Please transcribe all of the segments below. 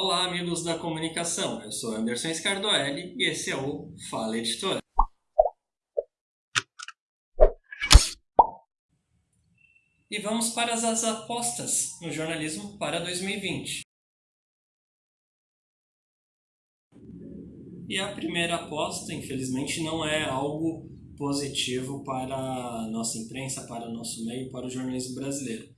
Olá, amigos da comunicação. Eu sou Anderson Scardoelli e esse é o Fala Editora. E vamos para as apostas no jornalismo para 2020. E a primeira aposta, infelizmente, não é algo positivo para a nossa imprensa, para o nosso meio, para o jornalismo brasileiro.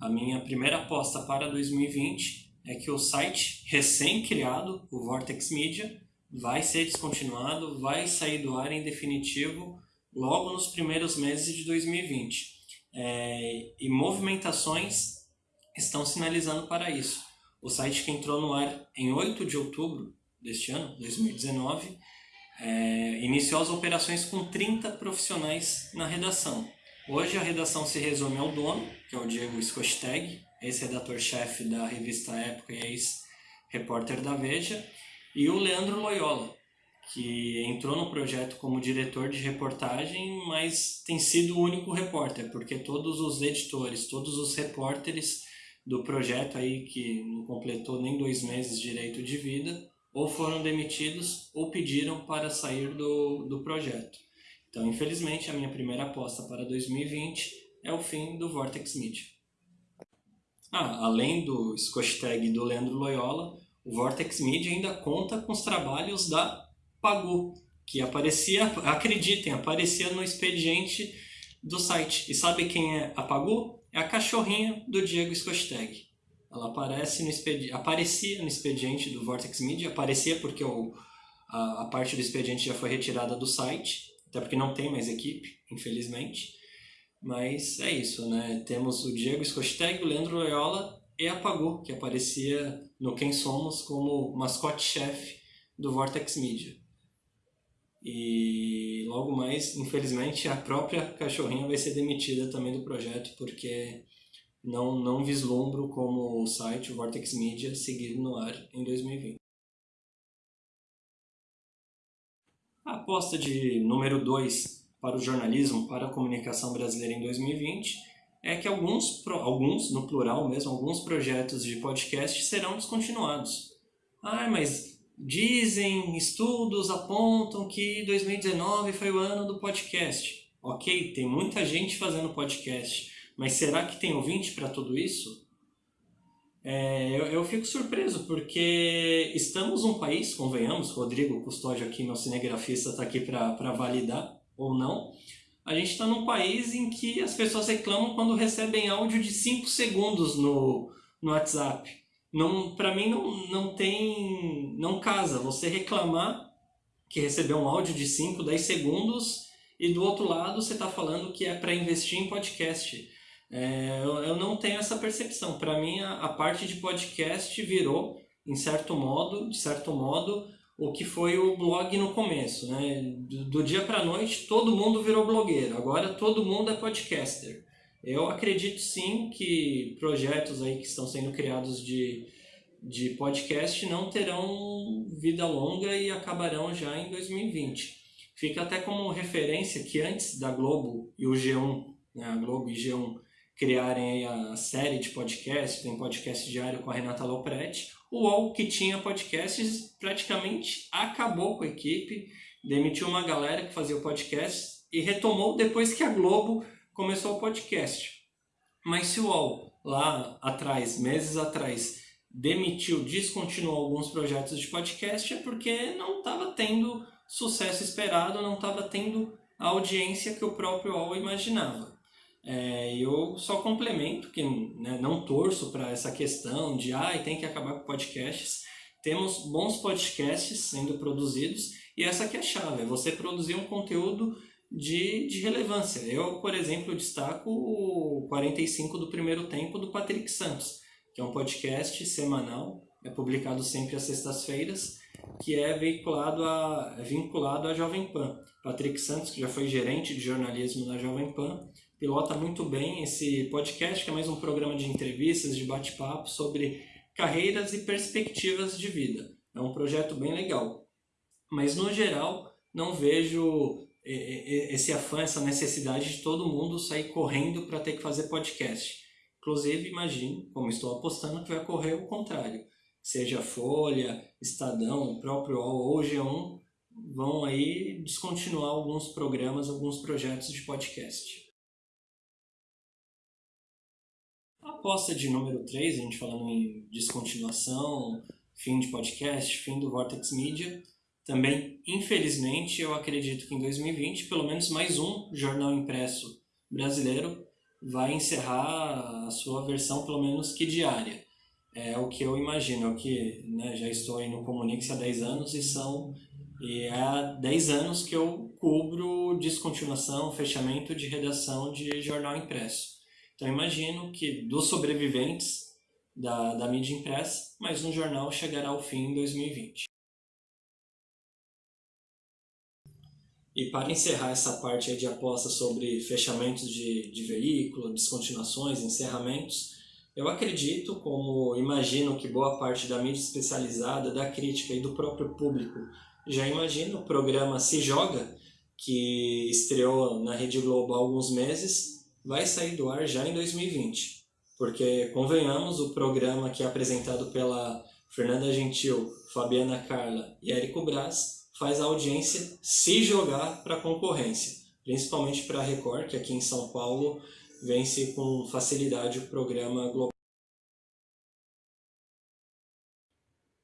A minha primeira aposta para 2020 é que o site recém-criado, o Vortex Media, vai ser descontinuado, vai sair do ar em definitivo logo nos primeiros meses de 2020. É, e movimentações estão sinalizando para isso. O site que entrou no ar em 8 de outubro deste ano, 2019, é, iniciou as operações com 30 profissionais na redação. Hoje a redação se resume ao dono, que é o Diego Skosteg, ex-redator-chefe da revista Época e ex-repórter da Veja, e o Leandro Loyola, que entrou no projeto como diretor de reportagem, mas tem sido o único repórter, porque todos os editores, todos os repórteres do projeto aí, que não completou nem dois meses direito de vida, ou foram demitidos ou pediram para sair do, do projeto. Então, infelizmente, a minha primeira aposta para 2020 é o fim do Vortex Media. Ah, além do Scoshtag do Leandro Loyola, o Vortex Media ainda conta com os trabalhos da Pagu, que aparecia, acreditem, aparecia no expediente do site. E sabe quem é a Pagu? É a cachorrinha do Diego Scosteg. Ela aparece no aparecia no expediente do Vortex Media, aparecia porque o, a, a, parte do expediente já foi retirada do site, até porque não tem mais equipe, infelizmente. Mas é isso, né? Temos o Diego Scosteg, o Leandro Loyola e a Pagu, que aparecia no Quem Somos como mascote-chefe do Vortex Media. E logo mais, infelizmente, a própria cachorrinha vai ser demitida também do projeto, porque não, não vislumbro como o site, Vortex Media, seguir no ar em 2020. A aposta de número 2 para o jornalismo, para a comunicação brasileira em 2020 é que alguns, alguns, no plural mesmo, alguns projetos de podcast serão descontinuados. Ah, mas dizem, estudos apontam que 2019 foi o ano do podcast. Ok, tem muita gente fazendo podcast, mas será que tem ouvinte para tudo isso? É, eu, eu, fico surpreso, porque estamos um país, convenhamos, Rodrigo Custódio aqui, meu cinegrafista, está aqui para validar ou não. A gente está num país em que as pessoas reclamam quando recebem áudio de 5 segundos no, no WhatsApp. Não, para mim não, não tem, não casa você reclamar que recebeu um áudio de 5, 10 segundos e do outro lado você está falando que é para investir em podcast. É, eu, eu, não tenho essa percepção. Para mim, a, a, parte de podcast virou, em certo modo, de certo modo, o que foi o blog no começo. Né? Do, do dia para noite, todo mundo virou blogueiro. Agora, todo mundo é podcaster. Eu acredito sim que projetos aí que estão sendo criados de, de podcast não terão vida longa e acabarão já em 2020. Fica até como referência que antes da Globo e o G1, né, a Globo e G1 criarem a série de podcasts, tem podcast diário com a Renata Lopretti. O UOL, que tinha podcasts, praticamente acabou com a equipe, demitiu uma galera que fazia o podcast e retomou depois que a Globo começou o podcast. Mas se o UOL, lá atrás, meses atrás, demitiu, descontinuou alguns projetos de podcast, é porque não estava tendo sucesso esperado, não estava tendo a audiência que o próprio UOL imaginava. É, eu só complemento, que né, não torço para essa questão de ah, tem que acabar com podcasts. Temos bons podcasts sendo produzidos e essa aqui é a chave, é você produzir um conteúdo de, de relevância. Eu, por exemplo, destaco o 45 do primeiro tempo do Patrick Santos, que é um podcast semanal, é publicado sempre às sextas-feiras, que é veiculado a, é vinculado à Jovem Pan. Patrick Santos, que já foi gerente de jornalismo na Jovem Pan, pilota muito bem esse podcast, que é mais um programa de entrevistas, de bate-papo sobre carreiras e perspectivas de vida. É um projeto bem legal. Mas, no geral, não vejo esse afã, essa necessidade de todo mundo sair correndo para ter que fazer podcast. Inclusive, imagino, como estou apostando, que vai ocorrer o contrário. seja Folha, Estadão, próprio UOL ou G1, vão aí descontinuar alguns programas, alguns projetos de podcast. A aposta de número 3, a gente falando em descontinuação, fim de podcast, fim do Vortex Media, também, infelizmente, eu acredito que em 2020, pelo menos mais um jornal impresso brasileiro vai encerrar a sua versão, pelo menos que diária. É o que eu imagino, é o que né, já estou aí no Comunix há 10 anos e são e é há 10 anos que eu cubro descontinuação, fechamento de redação de jornal impresso. Então imagino que dos sobreviventes da, da mídia impressa, mais um jornal chegará ao fim em 2020. E para encerrar essa parte de aposta sobre fechamentos de, de veículo, descontinuações, encerramentos, eu acredito, como imagino que boa parte da mídia especializada, da crítica e do próprio público já imagina, o programa Se Joga, que estreou na Rede Globo há alguns meses, vai sair do ar já em 2020. Porque, convenhamos, o programa que é apresentado pela Fernanda Gentil, Fabiana Carla e Érico Braz faz a audiência se jogar para a concorrência, principalmente para a Record, que aqui em São Paulo vence com facilidade o programa Globo.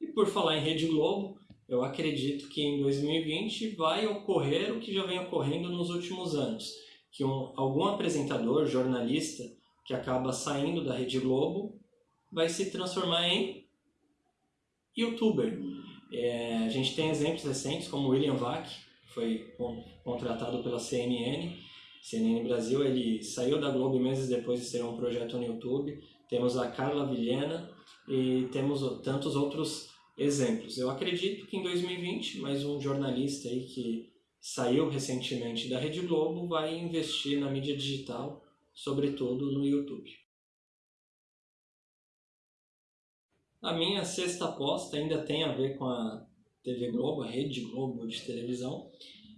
E por falar em Rede Globo, eu acredito que em 2020 vai ocorrer o que já vem ocorrendo nos últimos anos, que um, algum apresentador, jornalista, que acaba saindo da Rede Globo, vai se transformar em youtuber. É, a gente tem exemplos recentes, como William Vac, que foi contratado pela CNN, CNN Brasil, ele saiu da Globo meses depois de ser um projeto no YouTube. Temos a Carla Vilhena e temos tantos outros exemplos. Eu acredito que em 2020, mais um jornalista aí que saiu recentemente da Rede Globo vai investir na mídia digital, sobretudo no YouTube. A minha sexta aposta ainda tem a ver com a TV Globo, a Rede Globo de televisão.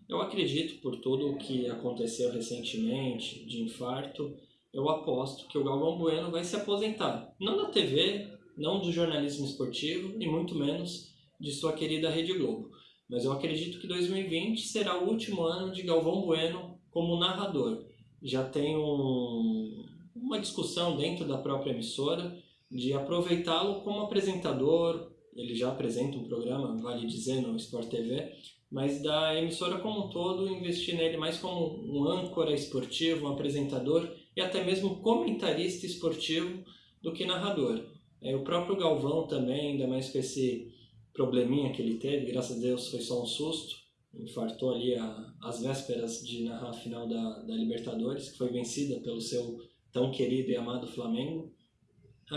Eu acredito, por tudo o que aconteceu recentemente, de infarto, eu aposto que o Galvão Bueno vai se aposentar. Não da TV, não do jornalismo esportivo e muito menos de sua querida Rede Globo. Mas eu acredito que 2020 será o último ano de Galvão Bueno como narrador. Já tem um, uma discussão dentro da própria emissora de aproveitá-lo como apresentador, ele já apresenta um programa, vale dizer, no Sport TV, mas da emissora como um todo investir nele mais como um âncora esportivo, um apresentador e até mesmo comentarista esportivo do que narrador. É, o próprio Galvão também, ainda mais com esse probleminha que ele teve, graças a Deus foi só um susto, infartou ali a, as vésperas de narrar a final da, da Libertadores, que foi vencida pelo seu tão querido e amado Flamengo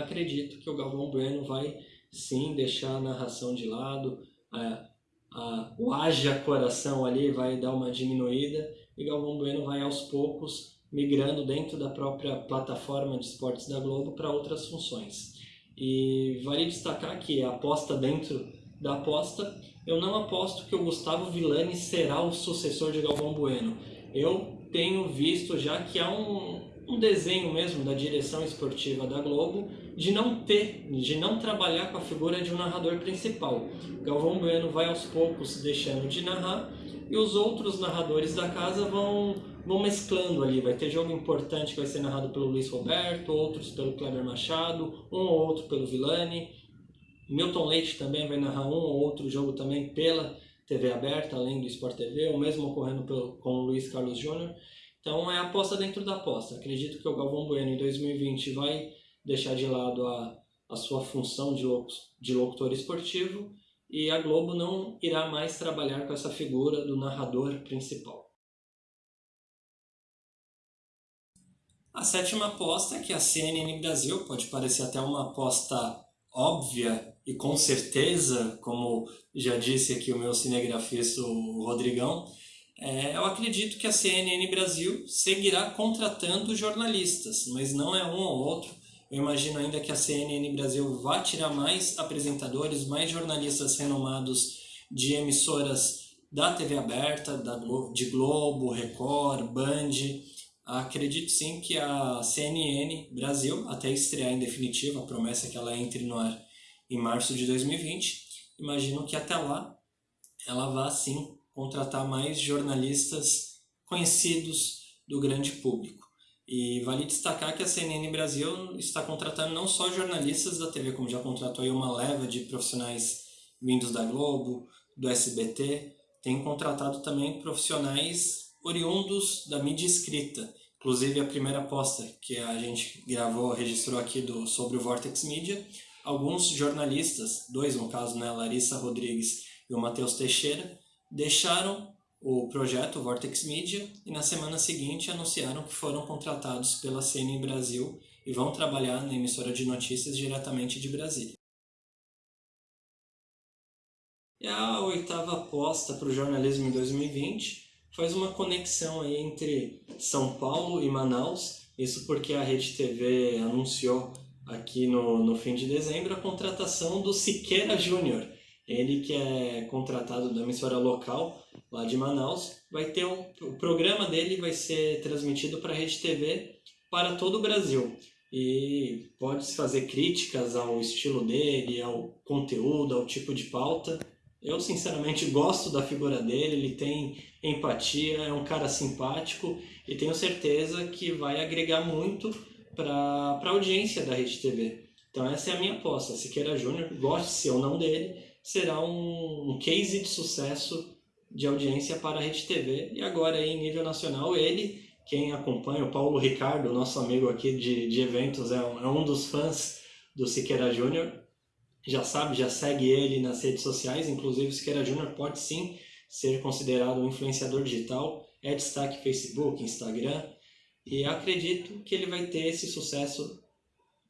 acredito que o Galvão Bueno vai sim deixar a narração de lado, a, a, o haja coração ali vai dar uma diminuída e Galvão Bueno vai aos poucos migrando dentro da própria plataforma de esportes da Globo para outras funções. E vale destacar que a aposta dentro da aposta, eu não aposto que o Gustavo Villani será o sucessor de Galvão Bueno. Eu tenho visto já que há um, um desenho mesmo da direção esportiva da Globo de não ter, de não trabalhar com a figura de um narrador principal. Galvão Bueno vai aos poucos deixando de narrar e os outros narradores da casa vão, vão mesclando ali. Vai ter jogo importante que vai ser narrado pelo Luiz Roberto, outros pelo Kleber Machado, um ou outro pelo Villani. Milton Leite também vai narrar um ou outro jogo também pela TV aberta, além do Sport TV, o mesmo ocorrendo pelo, com o Luiz Carlos Júnior. Então é aposta dentro da aposta. Acredito que o Galvão Bueno em 2020 vai deixar de lado a, a sua função de, de locutor esportivo e a Globo não irá mais trabalhar com essa figura do narrador principal. A sétima aposta é que a CNN Brasil pode parecer até uma aposta óbvia e com certeza, como já disse aqui o meu cinegrafista Rodrigão, é, eu acredito que a CNN Brasil seguirá contratando jornalistas, mas não é um ou outro, eu imagino ainda que a CNN Brasil vá tirar mais apresentadores, mais jornalistas renomados de emissoras da TV aberta, da Glo de Globo, Record, Band. Acredito sim que a CNN Brasil, até estrear em definitivo, a promessa é que ela entre no ar em março de 2020. Imagino que até lá ela vá sim contratar mais jornalistas conhecidos do grande público. E vale destacar que a CNN Brasil está contratando não só jornalistas da TV, como já contratou aí uma leva de profissionais vindos da Globo, do SBT, tem contratado também profissionais oriundos da mídia escrita. Inclusive a primeira aposta que a gente gravou, registrou aqui do, sobre o Vortex Media, alguns jornalistas, dois no caso, né, Larissa Rodrigues e o Matheus Teixeira, deixaram o projeto Vortex Media e na semana seguinte anunciaram que foram contratados pela CNN Brasil e vão trabalhar na emissora de notícias diretamente de Brasília. E a oitava aposta para o jornalismo em 2020 faz uma conexão aí entre São Paulo e Manaus, isso porque a Rede TV anunciou aqui no, no fim de dezembro a contratação do Siqueira Júnior, ele que é contratado da emissora local lá de Manaus, vai ter um, o programa dele vai ser transmitido para a Rede TV para todo o Brasil. E pode-se fazer críticas ao estilo dele, ao conteúdo, ao tipo de pauta. Eu, sinceramente, gosto da figura dele, ele tem empatia, é um cara simpático e tenho certeza que vai agregar muito para a audiência da Rede TV. Então essa é a minha aposta. Siqueira Júnior, goste-se ou não dele, será um, um case de sucesso de audiência para a Rede TV. E agora, em nível nacional, ele, quem acompanha, o Paulo Ricardo, nosso amigo aqui de, de eventos, é um, é um dos fãs do Siqueira Júnior. Já sabe, já segue ele nas redes sociais, inclusive o Siqueira Júnior pode sim ser considerado um influenciador digital, é destaque Facebook, Instagram, e acredito que ele vai ter esse sucesso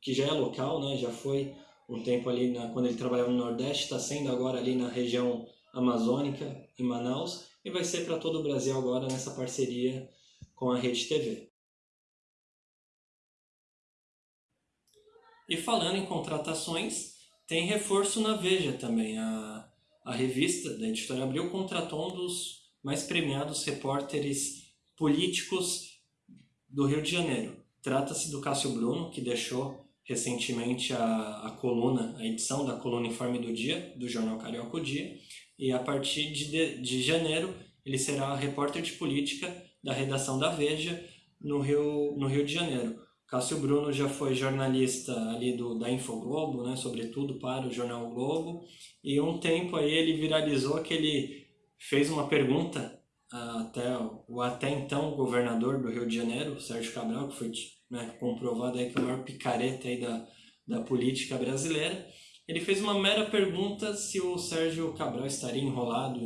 que já é local, né? já foi um tempo ali na, quando ele trabalhava no Nordeste, está sendo agora ali na região amazônica, em Manaus, e vai ser para todo o Brasil agora nessa parceria com a Rede TV. E falando em contratações, tem reforço na Veja também. A, a revista da Editora Abril contratou um dos mais premiados repórteres políticos do Rio de Janeiro. Trata-se do Cássio Bruno, que deixou recentemente a, a coluna, a edição da coluna Informe do Dia, do jornal Carioca o Dia, e a partir de, de, de janeiro ele será repórter de política da redação da Veja no Rio, no Rio de Janeiro. Cássio Bruno já foi jornalista ali do, da Infoglobo, né, sobretudo para o Jornal Globo, e um tempo aí ele viralizou que ele fez uma pergunta até o até então governador do Rio de Janeiro, Sérgio Cabral, que foi né, comprovado aí que é o maior picareta aí da, da política brasileira, ele fez uma mera pergunta se o Sérgio Cabral estaria enrolado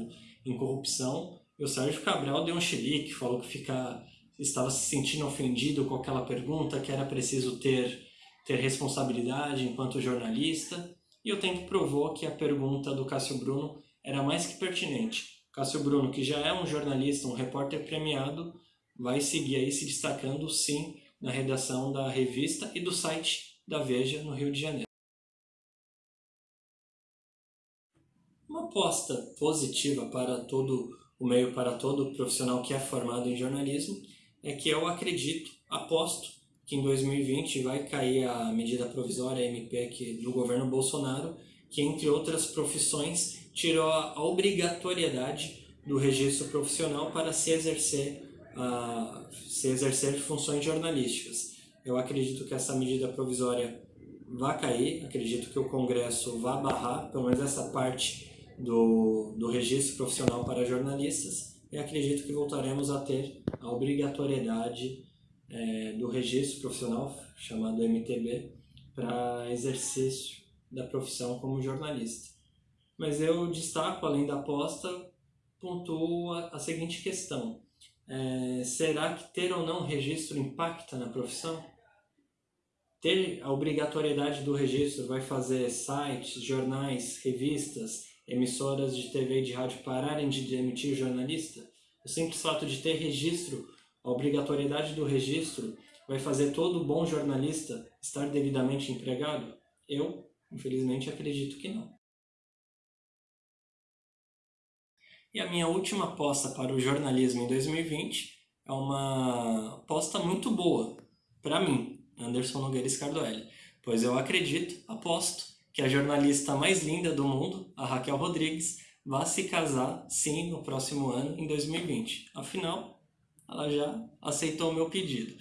em corrupção, e o Sérgio Cabral deu um xilique, falou que fica, estava se sentindo ofendido com aquela pergunta, que era preciso ter, ter responsabilidade enquanto jornalista, e o tempo provou que a pergunta do Cássio Bruno era mais que pertinente. Cássio Bruno, que já é um jornalista, um repórter premiado, vai seguir aí se destacando sim na redação da revista e do site da Veja no Rio de Janeiro. Uma aposta positiva para todo o meio, para todo profissional que é formado em jornalismo, é que eu acredito, aposto, que em 2020 vai cair a medida provisória MP do governo Bolsonaro, que entre outras profissões tirou a obrigatoriedade do registro profissional para se exercer a se exercer funções jornalísticas. Eu acredito que essa medida provisória vai cair, acredito que o Congresso vai barrar, pelo menos essa parte do, do registro profissional para jornalistas, e acredito que voltaremos a ter a obrigatoriedade é, do registro profissional, chamado MTB, para exercício da profissão como jornalista. Mas eu destaco, além da aposta, pontuo a, a seguinte questão é, será que ter ou não registro impacta na profissão? Ter a obrigatoriedade do registro vai fazer sites, jornais, revistas, emissoras de TV e de rádio pararem de emitir jornalista? O simples fato de ter registro, a obrigatoriedade do registro, vai fazer todo bom jornalista estar devidamente empregado? Eu, infelizmente, acredito que não. E a minha última aposta para o jornalismo em 2020 é uma aposta muito boa para mim, Anderson Nogueira Scardoelli, pois eu acredito, aposto, que a jornalista mais linda do mundo, a Raquel Rodrigues, vá se casar, sim, no próximo ano, em 2020. Afinal, ela já aceitou o meu pedido.